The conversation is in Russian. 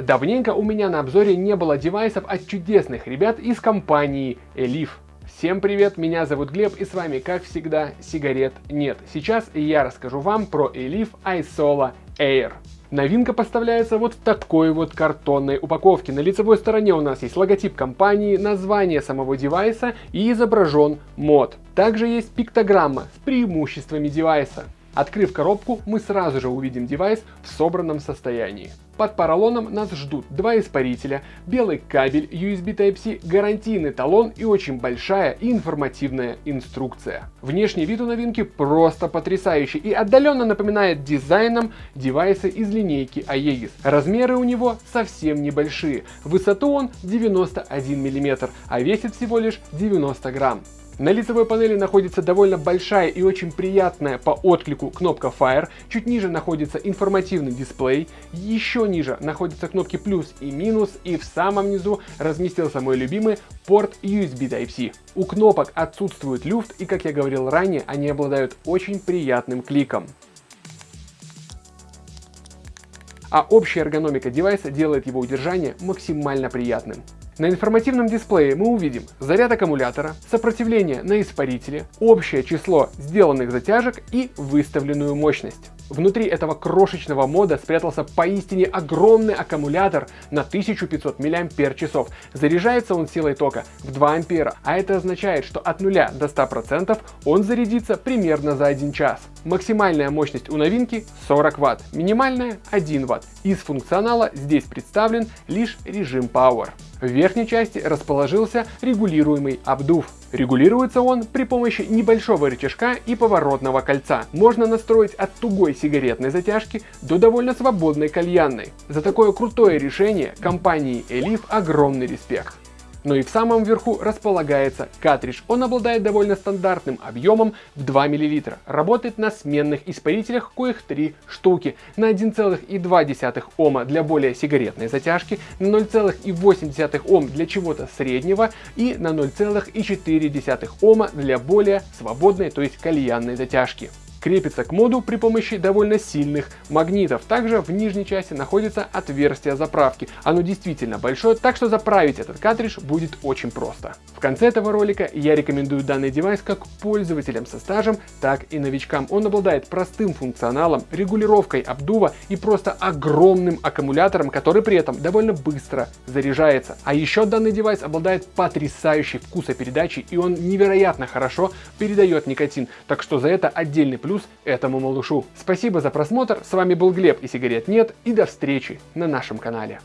Давненько у меня на обзоре не было девайсов от чудесных ребят из компании Elif. Всем привет, меня зовут Глеб и с вами, как всегда, сигарет нет. Сейчас я расскажу вам про Elif iSolo Air. Новинка поставляется вот в такой вот картонной упаковке. На лицевой стороне у нас есть логотип компании, название самого девайса и изображен мод. Также есть пиктограмма с преимуществами девайса. Открыв коробку, мы сразу же увидим девайс в собранном состоянии. Под поролоном нас ждут два испарителя, белый кабель USB Type-C, гарантийный талон и очень большая информативная инструкция. Внешний вид у новинки просто потрясающий и отдаленно напоминает дизайном девайсы из линейки Aegis. Размеры у него совсем небольшие, высоту он 91 мм, а весит всего лишь 90 грамм. На лицевой панели находится довольно большая и очень приятная по отклику кнопка Fire, чуть ниже находится информативный дисплей, еще ниже находятся кнопки плюс и минус, и в самом низу разместился мой любимый порт USB Type-C. У кнопок отсутствует люфт и, как я говорил ранее, они обладают очень приятным кликом. А общая эргономика девайса делает его удержание максимально приятным. На информативном дисплее мы увидим заряд аккумулятора, сопротивление на испарителе, общее число сделанных затяжек и выставленную мощность. Внутри этого крошечного мода спрятался поистине огромный аккумулятор на 1500 мАч. Заряжается он силой тока в 2 ампера, а это означает, что от 0 до 100% он зарядится примерно за 1 час. Максимальная мощность у новинки 40 Вт, минимальная 1 Вт. Из функционала здесь представлен лишь режим Power. В верхней части расположился регулируемый обдув. Регулируется он при помощи небольшого рычажка и поворотного кольца. Можно настроить от тугой сигаретной затяжки до довольно свободной кальянной. За такое крутое решение компании Elif огромный респект. Но и в самом верху располагается картридж. Он обладает довольно стандартным объемом в 2 мл. Работает на сменных испарителях, коих 3 штуки. На 1,2 Ома для более сигаретной затяжки, на 0,8 Ом для чего-то среднего и на 0,4 Ома для более свободной, то есть кальянной затяжки крепится к моду при помощи довольно сильных магнитов. Также в нижней части находится отверстие заправки. Оно действительно большое, так что заправить этот картридж будет очень просто. В конце этого ролика я рекомендую данный девайс как пользователям со стажем, так и новичкам. Он обладает простым функционалом, регулировкой обдува и просто огромным аккумулятором, который при этом довольно быстро заряжается. А еще данный девайс обладает потрясающей вкусопередачей и он невероятно хорошо передает никотин, так что за это отдельный плюс плюс этому малышу. Спасибо за просмотр, с вами был Глеб и сигарет нет, и до встречи на нашем канале.